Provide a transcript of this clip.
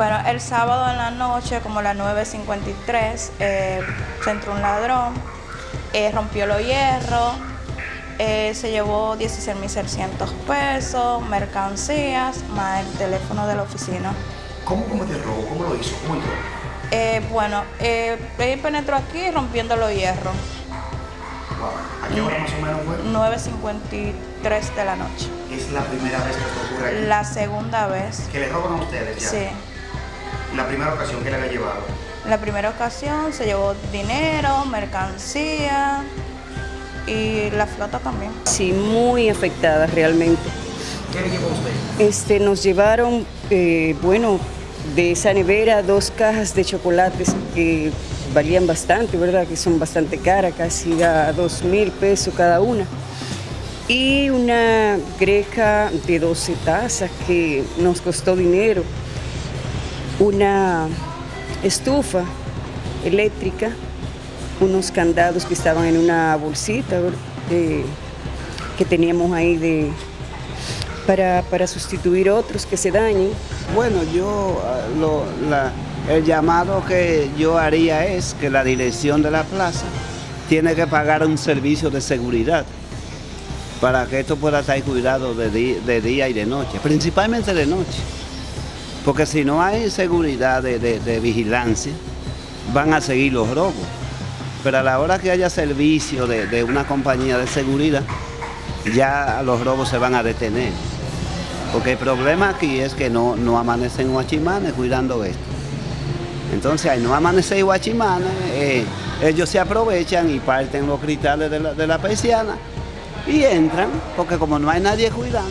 Bueno, el sábado en la noche, como las 9.53, eh, se entró un ladrón, eh, rompió los hierros, eh, se llevó 16.600 pesos, mercancías, más el teléfono de la oficina. ¿Cómo cometió el robo? ¿Cómo lo hizo? ¿Cómo entró? Eh, bueno, eh, él penetró aquí rompiendo los hierros, Wow. ¿A qué hora más o menos fue? 9.53 de la noche. Es la primera vez que esto ocurre aquí. La segunda vez, Que le roban a ustedes ya. sí. La primera ocasión que le había llevado. La primera ocasión se llevó dinero, mercancía y la flota también. Sí, muy afectada realmente. ¿Qué le llevó usted? Este, nos llevaron, eh, bueno, de esa nevera dos cajas de chocolates que valían bastante, ¿verdad? Que son bastante caras, casi a dos mil pesos cada una. Y una greca de 12 tazas que nos costó dinero. Una estufa eléctrica, unos candados que estaban en una bolsita que teníamos ahí de, para, para sustituir otros que se dañen. Bueno, yo ah, lo- el llamado que yo haría es que la dirección de la plaza tiene que pagar un servicio de seguridad para que esto pueda estar cuidado de día y de noche, principalmente de noche. Porque si no hay seguridad de, de- vigilancia, van a seguir los robos. Pero a la hora que haya servicio de, de una compañía de seguridad, ya los robos se van a detener. Porque el problema aquí es que no, no amanecen guachimanes cuidando esto. Entonces, al no amanecer guachimanes, eh, ellos se aprovechan y parten los cristales de la, de la persiana y entran, porque como no hay nadie cuidando,